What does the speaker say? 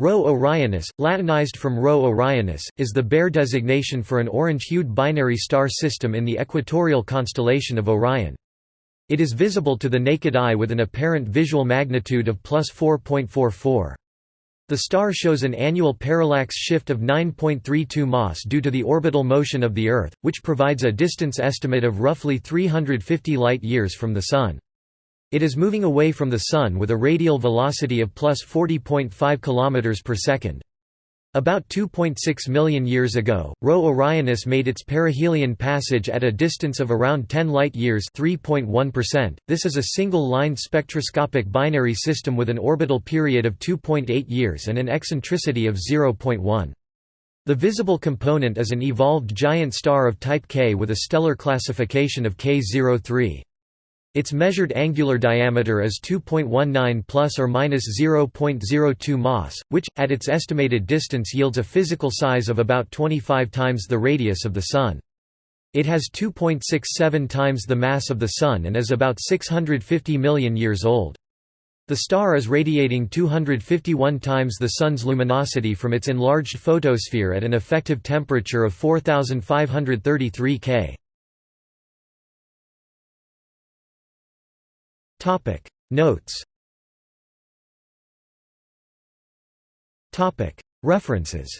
Rho Orionis, Latinized from Rho Orionis, is the Bayer designation for an orange-hued binary star system in the equatorial constellation of Orion. It is visible to the naked eye with an apparent visual magnitude of plus 4.44. The star shows an annual parallax shift of 9.32 mas due to the orbital motion of the Earth, which provides a distance estimate of roughly 350 light-years from the Sun. It is moving away from the Sun with a radial velocity of plus 40.5 km per second. About 2.6 million years ago, Rho Orionis made its perihelion passage at a distance of around 10 light-years This is a single-line spectroscopic binary system with an orbital period of 2.8 years and an eccentricity of 0.1. The visible component is an evolved giant star of type K with a stellar classification of K03. Its measured angular diameter is 2.19 plus or minus 0.02 mas, which, at its estimated distance yields a physical size of about 25 times the radius of the Sun. It has 2.67 times the mass of the Sun and is about 650 million years old. The star is radiating 251 times the Sun's luminosity from its enlarged photosphere at an effective temperature of 4533 K. Topic. Notes. Topic. References